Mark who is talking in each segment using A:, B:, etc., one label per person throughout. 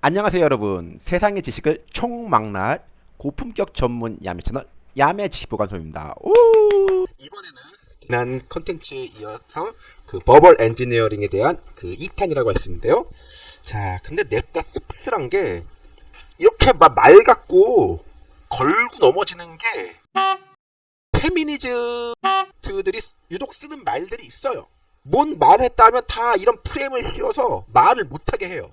A: 안녕하세요 여러분. 세상의 지식을 총망라할 고품격 전문 야매 채널 야매 지식보관소입니다. 오! 이번에는 지난 컨텐츠에 이어서 그 버벌 엔지니어링에 대한 그 2탄이라고 했었는데요. 자 근데 냅다 씁쓸한 게 이렇게 막 말 같고 걸고 넘어지는 게 페미니즈들이 유독 쓰는 말들이 있어요. 뭔 말을 했다면 다 이런 프레임을 씌워서 말을 못하게 해요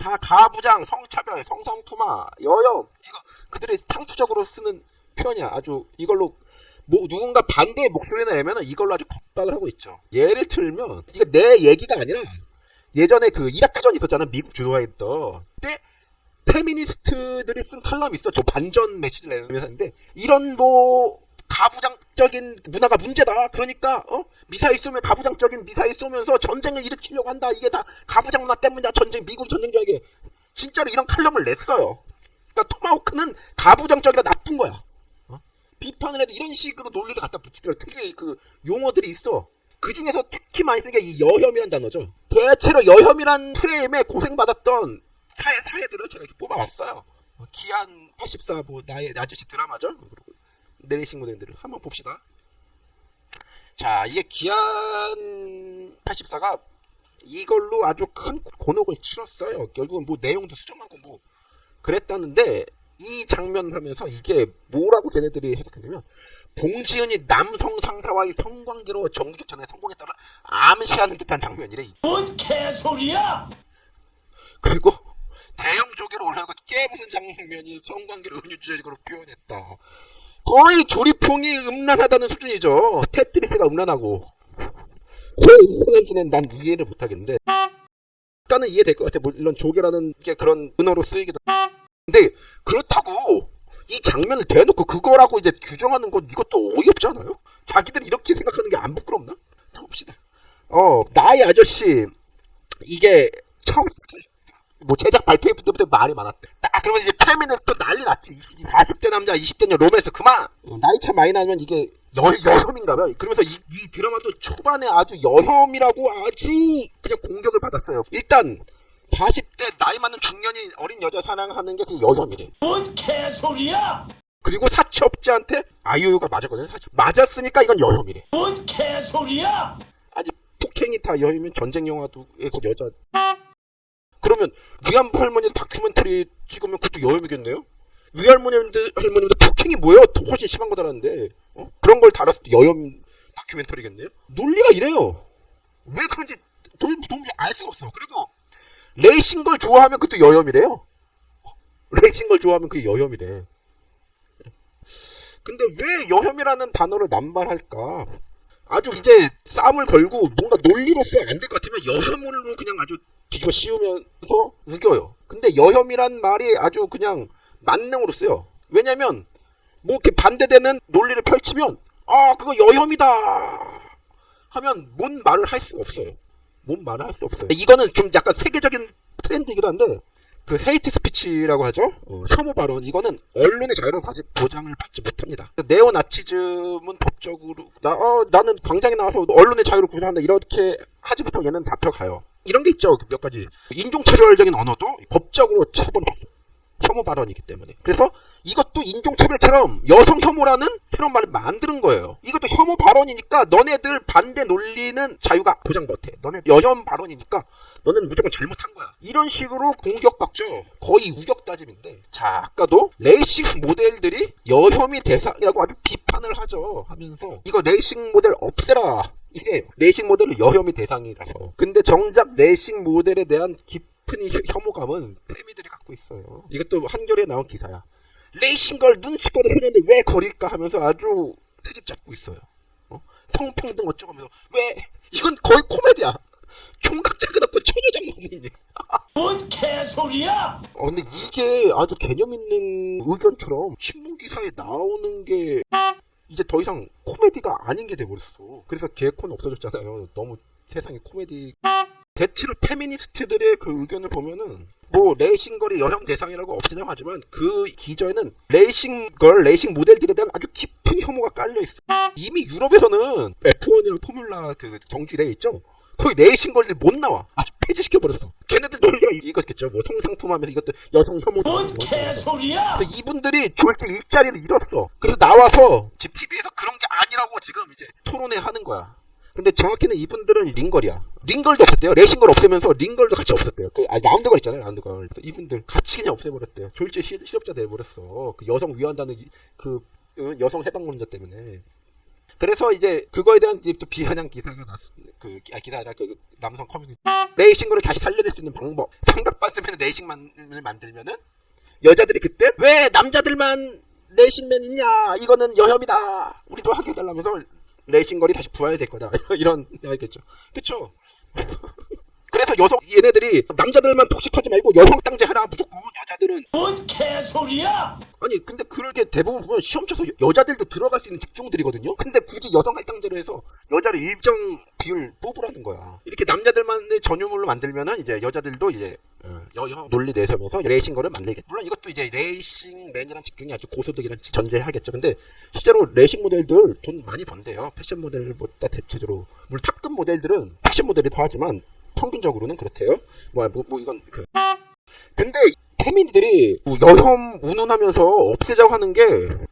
A: 다 가부장, 성차별, 성상투마, 여염 이거 그들이 상투적으로 쓰는 표현이야. 아주 이걸로 뭐 누군가 반대의 목소리를 내면은 이걸로 아주 겁박을 하고 있죠. 예를 들면 이거 내 얘기가 아니라 예전에 그 이라크전 있었잖아. 미국 주도하에 있던 때 페미니스트들이 쓴 칼럼이 있어. 저 반전 메시지를 내면서 하는데 이런 뭐 가부장적인 문화가 문제다. 그러니까 어? 미사일 쏘면 가부장적인 미사일 쏘면서 전쟁을 일으키려고 한다. 이게 다 가부장 문화 때문이다. 전쟁 미국 전쟁 저에게 진짜로 이런 칼럼을 냈어요. 그러니까 토마호크는 가부장적이라 나쁜 거야. 어? 비판을 해도 이런 식으로 논리를 갖다 붙이더라. 특히 그 용어들이 있어. 그 중에서 특히 많이 쓰는 게 이 여혐이란 단어죠. 대체로 여혐이란 프레임에 고생받았던 사회, 사례들을 제가 이렇게 뽑아왔어요. 뭐 기안 84, 뭐, 나의 아저씨 드라마죠. 내리신 모델들을 한번 봅시다. 자, 이게 기안 84가 이걸로 아주 큰 곤혹을 치렀어요. 결국은 뭐 내용도 수정하고 뭐 그랬다는데 이 장면을 하면서 이게 뭐라고 걔네들이 해석했냐면 봉지은이 남성 상사와의 성관계로 정규직 전에 성공했다를 암시하는 듯한 장면이래.
B: 뭔 개소리야!
A: 그리고 대형 조개로 올라가고 깨부순 장면이 성관계를 은유주적으로 표현했다. 거의 조리퐁이 음란하다는 수준이죠. 테트리스가 음란하고. 왜 음란한지는 난 이해를 못하겠는데. 약간은 이해될 것 같아. 물론 조개라는 게 그런 은어로 쓰이기도. 근데 그렇다고 이 장면을 대놓고 그거라고 이제 규정하는 건 이것도 어이없지 않아요? 자기들 이렇게 생각하는 게 안 부끄럽나? 자 봅시다. 어 나의 아저씨 이게 처음 뭐 제작 발표회 때부터 말이 많았대. 딱 그러면 이제 페미니스트 난리 났지. 20, 40대 남자, 20대 여 로맨스 그만. 어, 나이 차 많이 나면 이게 여, 여혐인가봐. 그러면서 이, 이 드라마도 초반에 아주 여혐이라고 아주 그냥 공격을 받았어요. 일단 40대 나이 많은 중년이 어린 여자 사랑하는 게 그 여혐이래.
B: 뭔 개소리야!
A: 그리고 사채업자한테 아이유가 맞았거든요. 사채. 맞았으니까 이건 여혐이래.
B: 뭔 개소리야!
A: 아니 폭행이 다 여혐이면 전쟁 영화도에서 여자 그러면 위안부 할머니 다큐멘터리 찍으면 그것도 여혐이겠네요? 위할머니들 할머니들 폭행이 뭐예요? 더 훨씬 심한 거다라는데 어? 그런 걸 다뤘을 때 여혐 다큐멘터리겠네요? 논리가 이래요. 왜 그런지 도무지, 알 수가 없어. 그리고 레이싱 걸 좋아하면 그것도 여혐이래요. 레이싱 걸 좋아하면 그게 여혐이래. 근데 왜 여혐이라는 단어를 남발할까? 아주 이제 싸움을 걸고 뭔가 논리로서 안 될 것 같으면 여혐으로 그냥 아주 뒤집어 씌우면서 우겨요. 근데 여혐이란 말이 아주 그냥 만능으로 쓰여. 왜냐면 뭐 이렇게 반대되는 논리를 펼치면 아 그거 여혐이다 하면 뭔 말을 할 수가 없어요. 뭔 말을 할 수 없어요. 이거는 좀 약간 세계적인 트렌드이기도 한데 그 hate speech라고 하죠. 어, 혐오 발언 이거는 언론의 자유를 아직 보장을 받지 못합니다. 네오 나치즘은 법적으로 나 어, 나는 광장에 나와서 언론의 자유를 구현한다 이렇게 하지 못하면 얘는 잡혀가요. 이런 게 있죠. 몇 가지 인종차별적인 언어도 법적으로 처벌하죠. 혐오 발언이기 때문에. 그래서 이것도 인종차별처럼 여성 혐오라는 새로운 말을 만드는 거예요. 이것도 혐오 발언이니까 너네들 반대 논리는 자유가 보장 못해. 너네 여혐 발언이니까 너는 무조건 잘못한 거야. 이런 식으로 공격받죠. 거의 우격다짐인데. 자, 아까도 레이싱 모델들이 여혐이 대상이라고 아주 비판을 하죠. 하면서 이거 레이싱 모델 없애라. 이게 레이싱 모델은 여혐이 대상이라서. 근데 정작 레이싱 모델에 대한 깊은 혐오감은 페미들이 갖고 있어요. 이것도 한겨레에 나온 기사야. 레이싱걸 눈치껏 흐르는데 왜 거릴까 하면서 아주 트집 잡고 있어요. 어? 성평등 어쩌고 하면서 왜 이건 거의 코미디야. 총각자가 없고 처녀장모님이.
B: 뭔 개소리야!
A: 어, 근데 이게 아주 개념 있는 의견처럼 신문 기사에 나오는 게 이제 더 이상 코미디가 아닌 게 돼버렸어. 그래서 개콘 없어졌잖아요. 너무 세상에 코미디. 대체로 페미니스트들의 그 의견을 보면은 뭐 레이싱걸이 여성 대상이라고 없애냐고 하지만 그 기저에는 레이싱걸, 레이싱 모델들에 대한 아주 깊은 혐오가 깔려 있어. 이미 유럽에서는 F1이랑 포뮬라 그 정지돼 있죠. 거의 레이싱 걸들 못 나와. 아, 폐지시켜버렸어. 걔네들 논리가 이- 이거겠죠. 뭐 성상품 하면서 이것도 여성 혐오.
B: 뭔 개소리야?
A: 근데 이분들이 졸지에 일자리를 잃었어. 그래서 나와서 지금 TV에서 그런 게 아니라고 지금 이제 토론회 하는 거야. 근데 정확히는 이분들은 링걸이야. 링걸도 없었대요. 레이싱걸 없애면서 ring girl도 같이 없었대요. 그, 아, 라운드걸 있잖아요, 라운드걸. 이분들 같이 그냥 없애버렸대요. 졸지에 시- 실업자 내버렸어. 그 여성 위한다는 이- 그 어, 여성 해방론자 때문에. 그래서 이제 그거에 대한 이제 또 비아냥 기사가 났, 그, 아, 기사 아니라 그 남성 커뮤니티. 레이싱걸을 다시 살려낼 수 있는 방법. 삼각팬츠맨 racing man을 만들면은 여자들이 그때 왜 남자들만 racing man 있냐 이거는 여혐이다 우리도 하게 해달라면서 레이싱걸이 다시 부활될 거다 이런 이야기겠죠 그쵸 그래서 여성 얘네들이 남자들만 독식하지 말고 여성 할당제하라 무조건 여자들은
B: 뭔 개소리야?
A: 아니 근데 그렇게 대부분 보면 시험 쳐서 여- 여자들도 들어갈 수 있는 직종들이거든요? 근데 굳이 여성 할당제로 해서 여자를 일정 비율 뽑으라는 거야. 이렇게 남자들만의 전유물로 만들면은 이제 여자들도 이제 어, 여혐 논리 내세우면서 레이싱 걸을 만들겠죠 물론 이것도 이제 racing man이란 직종이 아주 고소득이란 전제하겠죠. 근데 실제로 레이싱 모델들 돈 많이 번대요. 패션 모델보다 대체적으로 물론 탑급 모델들은 패션 모델이 더 하지만 평균적으로는 그렇대요. 뭐, 뭐, 뭐 이건 그. 근데 페미들이 뭐 여혐 운운하면서 없애자고 하는 게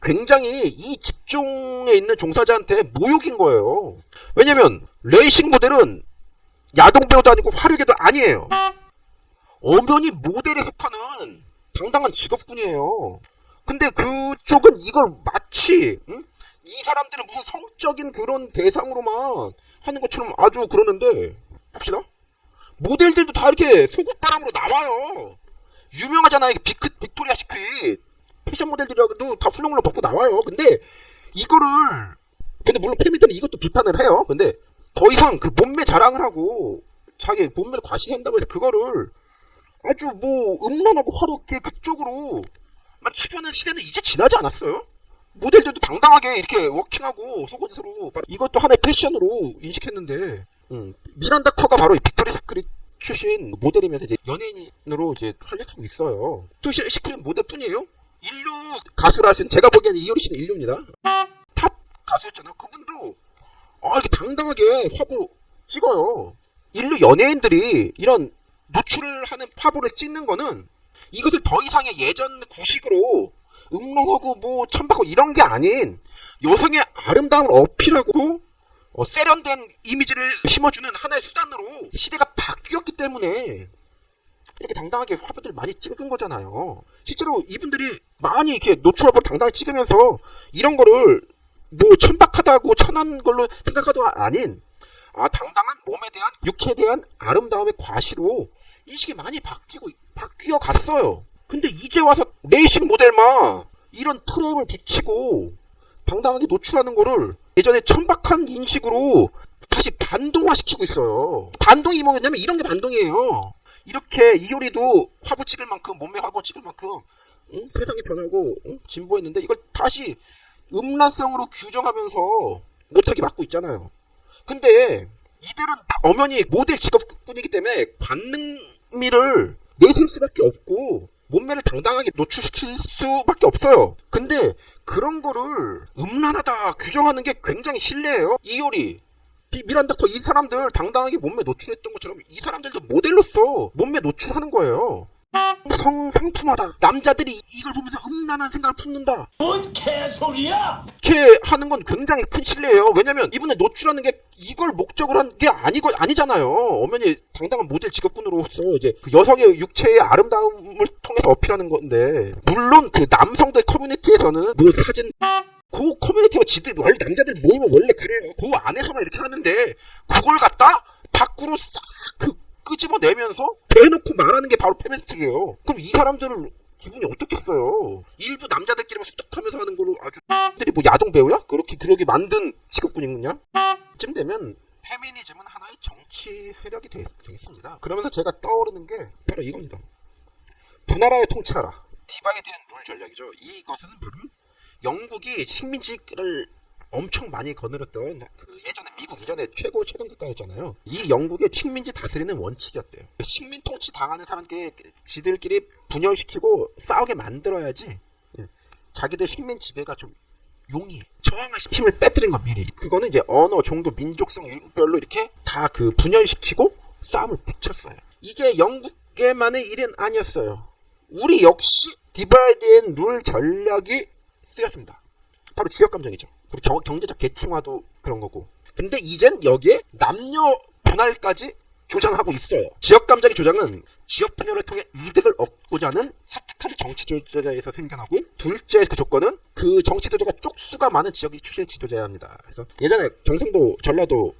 A: 굉장히 이 직종에 있는 종사자한테 모욕인 거예요. 왜냐면 레이싱 모델은 야동 배우도 아니고 화류계도 아니에요. 엄연히 모델에 속하는 당당한 직업군이에요. 근데 그쪽은 이걸 마치 응? 이 사람들은 무슨 성적인 그런 대상으로만 하는 것처럼 아주 그러는데 봅시다. 모델들도 다 이렇게 속옷바람으로 나와요. 유명하잖아요. 빅, 빅토리아 시크릿. 패션 모델들이라도 다 훌렁훌렁 벗고 나와요. 근데 이거를 근데 물론 페미들은 이것도 비판을 해요. 근데 더 이상 그 몸매 자랑을 하고 자기 몸매를 과시한다고 해서 그거를 아주 뭐 음란하고 화롭게 그쪽으로 막 치부하는 시대는 이제 지나지 않았어요? 모델들도 당당하게 이렇게 워킹하고 속옷으로 이것도 하나의 패션으로 인식했는데 음, 미란다 커가 바로 이 빅토리아 시크릿 출신 모델이면서 이제 연예인으로 이제 활약하고 있어요. 또 시- 시크릿 모델뿐이에요? 일류 가수라 하신 제가 보기에는 이효리 씨는 일류입니다. 탑 가수였잖아요. 그분도 아 이렇게 당당하게 화보 찍어요. 일류 연예인들이 이런 노출을 하는 화보를 찍는 거는 이것을 더 이상의 예전 구식으로 음란하고 뭐 천박하고 이런 게 아닌 여성의 아름다움을 어필하고 어, 세련된 이미지를 심어주는 하나의 수단으로 시대가 바뀌었기 때문에 이렇게 당당하게 화보들 많이 찍은 거잖아요. 실제로 이분들이 많이 이렇게 노출 화보를 당당하게 찍으면서 이런 거를 뭐 천박하다고 천한 걸로 생각하도 아닌 아 당당한 몸에 대한 육체에 대한 아름다움의 과시로 인식이 많이 바뀌고 바뀌어 갔어요. 근데 이제 와서 레이싱 모델만 이런 트램을 비치고 당당하게 노출하는 거를 예전에 천박한 인식으로 다시 반동화시키고 있어요. 반동이 뭐냐면 이런 게 반동이에요. 이렇게 이효리도 화보 찍을 만큼 몸매 화보 찍을 만큼 응? 세상이 변하고 응? 진보했는데 이걸 다시 음란성으로 규정하면서 못하게 막고 있잖아요. 근데 이들은 다 엄연히 모델 직업군이기 때문에 관능미를 내세울 수밖에 없고 몸매를 당당하게 노출시킬 수밖에 없어요. 근데 그런 거를 음란하다 규정하는 게 굉장히 실례예요. 이효리, 비- 미란다 커이 사람들 당당하게 몸매 노출했던 것처럼 이 사람들도 모델로서 몸매 노출하는 거예요. 성상품하다. 남자들이 이걸 보면서 음란한 생각을 품는다.
B: 뭔 개소리야?
A: 이렇게 하는 건 굉장히 큰 실례예요. 왜냐면 이분을 노출하는 게 이걸 목적으로 한 게 아니고 아니잖아요. 엄연히 당당한 모델 직업군으로서 이제 그 여성의 육체의 아름다움을 통해서 어필하는 건데 물론 그 남성들 커뮤니티에서는 뭐 사진 그 커뮤니티가 지들 원래 남자들 모이면 원래 그래요. 그 안에서만 이렇게 하는데 그걸 갖다 밖으로 싹 그 끄집어내면서 대놓고 말하는 게 바로 페미니스트예요. 그럼 이 사람들은 기분이 어떻겠어요? 일부 남자들끼리만 습득하면서 하는 걸로 아주 들이 뭐 야동 배우야? 그렇게 그러게 만든 직업군이군요. 쯤 되면 페미니즘은 하나의 정치 세력이 되, 되겠습니다. 그러면서 제가 떠오르는 게 바로 이겁니다. 분나라에 통치하라. 디바에 대한 룰 전략이죠. 이것은 바로 영국이 식민지를 엄청 많이 거느렸던 그 예전에 미국 이전에 최고 최강 국가였잖아요. 이 영국의 식민지 다스리는 원칙이었대요. 식민 통치 당하는 사람끼리 지들끼리 분열시키고 싸우게 만들어야지 예, 자기들 식민 지배가 좀 용이 저항할 힘을 빼뜨린 건 미리. 그거는 이제 언어, 종교, 민족성 별로 이렇게 다 그 분열시키고 싸움을 붙였어요. 이게 영국에만의 일은 아니었어요. 우리 역시 divide and rule 전략이 쓰였습니다. 바로 지역 감정이죠. 그리고 경, 경제적 계층화도 그런 거고. 근데 이젠 여기에 남녀 분할까지 조장하고 있어요. 지역 감정의 조장은 지역 분열을 통해 이득을 얻고자 하는 사특한 정치 지도자에서 생겨나고 둘째 그 조건은 그 정치 지도자가 쪽수가 많은 지역이 출신 지도자야 합니다. 그래서 예전에 경상도 전라도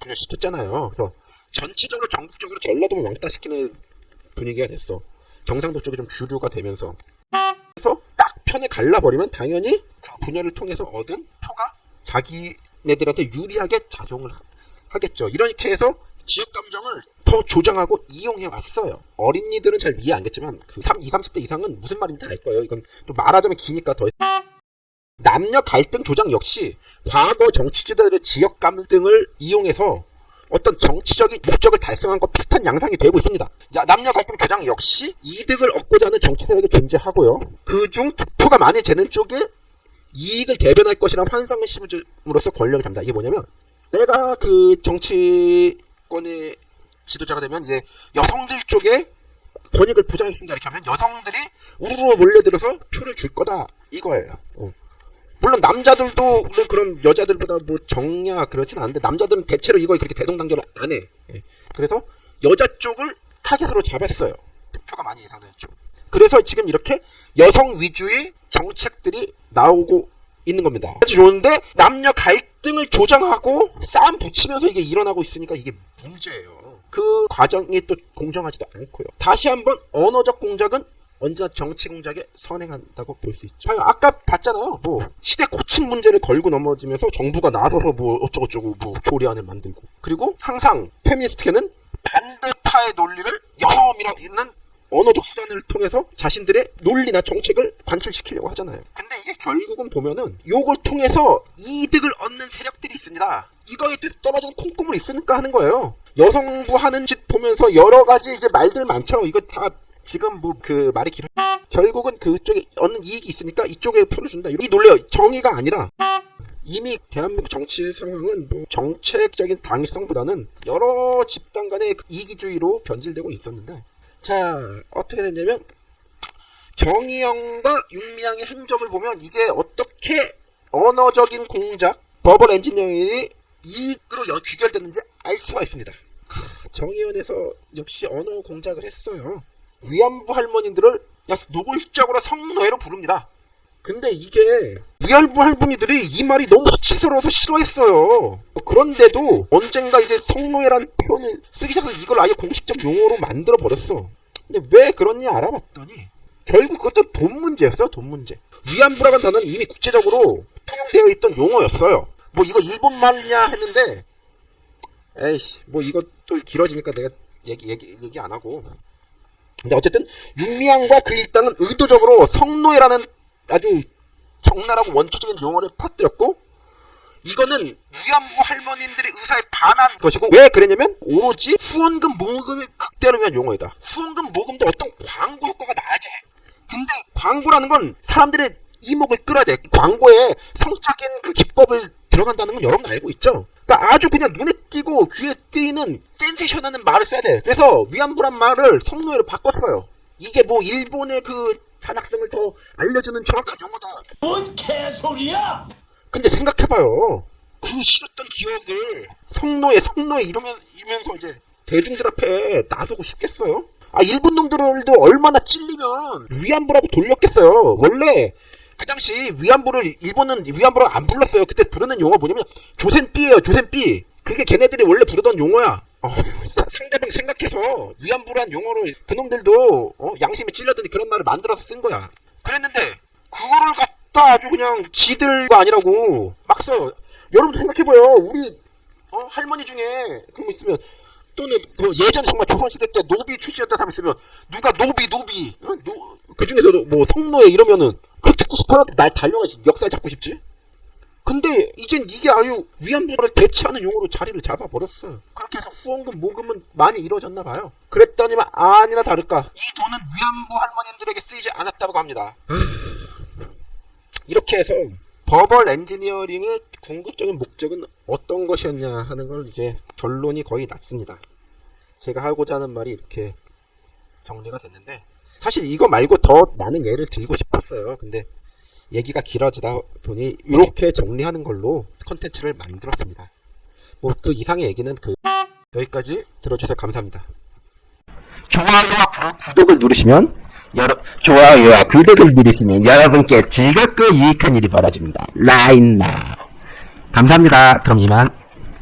A: 분열시켰잖아요. 그래서 전체적으로 전국적으로 전라도만 왕따시키는 분위기가 됐어. 경상도 쪽이 좀 주류가 되면서 그래서 딱 편에 갈라버리면 당연히 그 분열을 통해서 얻은 표가 자기네들한테 유리하게 작용을 하- 하겠죠. 이렇게 해서 지역 감정을 더 조장하고 이용해 왔어요. 어린이들은 잘 이해 안 겠지만 그 3, 20, 30대 이상은 무슨 말인지 알 거예요. 이건 좀 말하자면 기니까 더 남녀 갈등 조장 역시 과거 정치 지도자들의 지역 감등을 이용해서 어떤 정치적인 목적을 달성한 것 비슷한 양상이 되고 있습니다. 자, 남녀 갈등 조장 역시 이득을 얻고자 하는 정치 세력이 존재하고요. 그중 득표가 많이 되는 쪽에 이익을 대변할 것이라는 환상을 심음으로써 권력을 잡니다. 이게 뭐냐면 내가 그 정치권의 지도자가 되면 이제 여성들 쪽에 권익을 보장했습니다. 이렇게 하면 여성들이 우르르 몰려들어서 표를 줄 거다 이거예요. 어. 물론 남자들도 물론 그럼 여자들보다 뭐 정냐 그렇진 않은데 남자들은 대체로 이걸 그렇게 대동단결을 안 해. 예. 그래서 여자 쪽을 타겟으로 잡았어요. 득표가 많이 예상되는 쪽. 그래서 지금 이렇게 여성 위주의 정책들이 나오고 있는 겁니다. 아주 좋은데 남녀 갈등을 조장하고 싸움 붙이면서 이게 일어나고 있으니까 이게 문제예요. 그 과정이 또 공정하지도 않고요. 다시 한번 언어적 공작은 언제나 정치 공작에 선행한다고 볼 수 있죠. 아까 봤잖아요. 뭐 시대 고침 문제를 걸고 넘어지면서 정부가 나서서 뭐 어쩌고저쩌고 뭐 조리안을 만들고 그리고 항상 페미니스트계는 반대파의 논리를 여혐이라는 언어적 수단을 통해서 자신들의 논리나 정책을 관철시키려고 하잖아요. 근데 이게 결국은 보면은 요걸 통해서 이득을 얻는 세력들이 있습니다. 이거에 뜻 떨어지는 콩고물이 있으니까 하는 거예요. 여성부 하는 짓 보면서 여러 가지 이제 말들 많죠. 이거 다 지금 뭐 그 말이 길어. 결국은 그쪽에 얻는 이익이 있으니까 이쪽에 표를 준다. 이 논리 정의가 아니라 이미 대한민국 정치 상황은 뭐 정책적인 당위성보다는 여러 집단 간의 이기주의로 변질되고 있었는데 자 어떻게 됐냐면 정의영과 윤미향의 행적을 보면 이게 어떻게 언어적인 공작 버벌 엔지니어링이 이익으로 연- 귀결됐는지 알 수가 있습니다 크, 정의연에서 역시 언어 공작을 했어요 위안부 할머니들을 야, 노골적으로 성노예로 부릅니다 근데 이게 위안부 할머니들이 이 말이 너무 수치스러워서 싫어했어요. 그런데도 언젠가 이제 성노예라는 표현을 쓰기 시작해서 이걸 아예 공식적 용어로 만들어 버렸어. 근데 왜 그런지 알아봤더니 결국 그것도 돈 문제였어요. 돈 문제. 위안부라는 단어는 이미 국제적으로 통용되어 있던 용어였어요. 뭐 이거 일본 말이냐 했는데 에이씨 뭐 이것도 길어지니까 내가 얘기 얘기 얘기 안 하고. 근데 어쨌든 윤미향과 그 일당은 의도적으로 성노예라는 아주 적나라하고 원초적인 용어를 퍼뜨렸고 이거는 위안부 할머님들의 의사에 반한 것이고 왜 그랬냐면 오로지 후원금 모금을 극대화를 위한 용어이다. 후원금 모금도 어떤 광고 효과가 나야지. 근데 광고라는 건 사람들의 이목을 끌어야 돼. 광고에 성적인 그 기법을 들어간다는 건 여러분 알고 있죠? 그러니까 아주 그냥 눈에 띄고 귀에 띄는 센세이션하는 말을 써야 돼. 그래서 위안부란 말을 성노예로 바꿨어요. 이게 뭐 일본의 그 잔악성을 더 알려주는 정확한 용어다.
B: 뭔 개소리야?
A: 근데 생각해봐요. 그 싫었던 기억을 성노예, 성노예 이러면, 이러면서 이제 대중들 앞에 나서고 싶겠어요? 아, 일본 놈들도 얼마나 찔리면 위안부라고 돌렸겠어요. 원래 그 당시 위안부를, 일본은 위안부라고 안 불렀어요. 그때 부르는 용어 뭐냐면 조센삐예요, 조센삐. 그게 걔네들이 원래 부르던 용어야. 어, 상대방 생각해서 위안부란 용어로 그놈들도 어, 양심에 찔렸더니 그런 말을 만들어서 쓴 거야. 그랬는데 그거를 갖다 아주 그냥 지들가 아니라고 막 써요. 여러분도 생각해봐요. 우리 어, 할머니 중에 그런 거 있으면 또는 그 예전 정말 조선시대 때 노비 출신이었던 사람 있으면 누가 노비 노비 어? 노, 그 중에서도 뭐 성노예 이러면은 그 듣고 싶어서 날 달려가지 역사에 잡고 싶지. 근데 이젠 이게 아유 위안부를 대체하는 용어로 자리를 잡아버렸어요. 그렇게 해서 후원금 모금은 많이 이루어졌나 봐요. 그랬더니만 아니나 다를까 이 돈은 위안부 할머님들에게 쓰이지 않았다고 합니다. 이렇게 해서 버벌 엔지니어링의 궁극적인 목적은 어떤 것이었냐 하는 걸 이제 결론이 거의 났습니다. 제가 하고자 하는 말이 이렇게 정리가 됐는데 사실 이거 말고 더 많은 예를 들고 싶었어요. 근데 얘기가 길어지다 보니 이렇게 정리하는 걸로 컨텐츠를 만들었습니다. 뭐 그 이상의 얘기는 그 여기까지 들어주셔서 감사합니다. 좋아요와 구, 독을 누르시면 여러 좋아요와 구독을 누르시면 여러분께 즐겁고 유익한 일이 벌어집니다. 라인나 감사합니다. 그럼 이만.